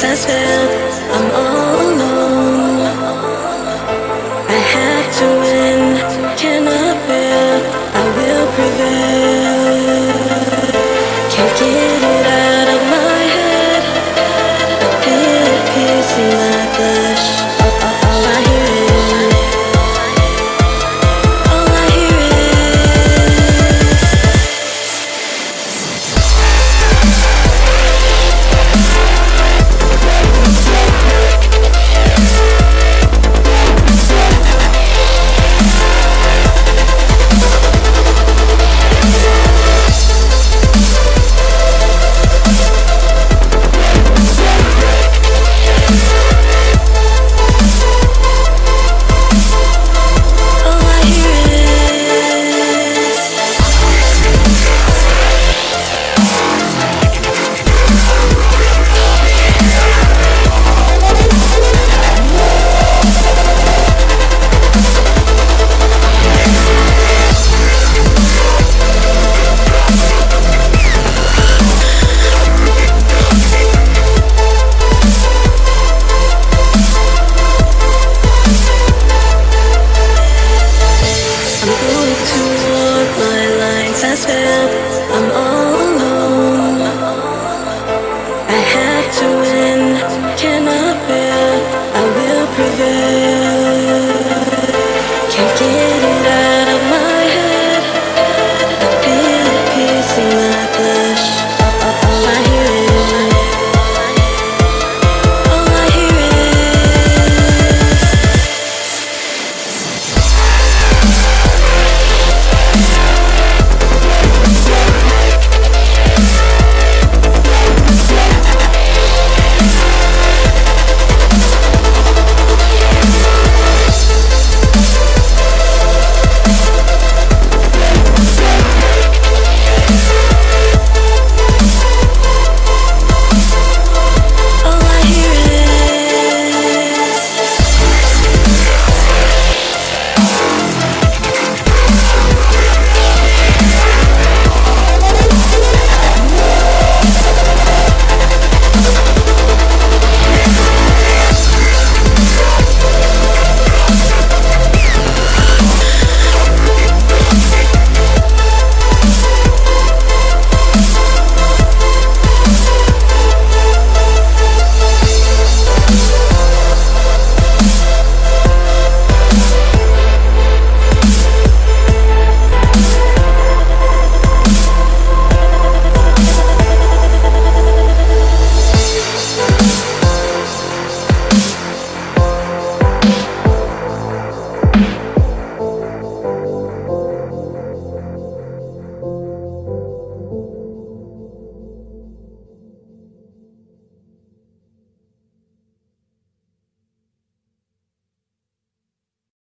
sensitive I'm on.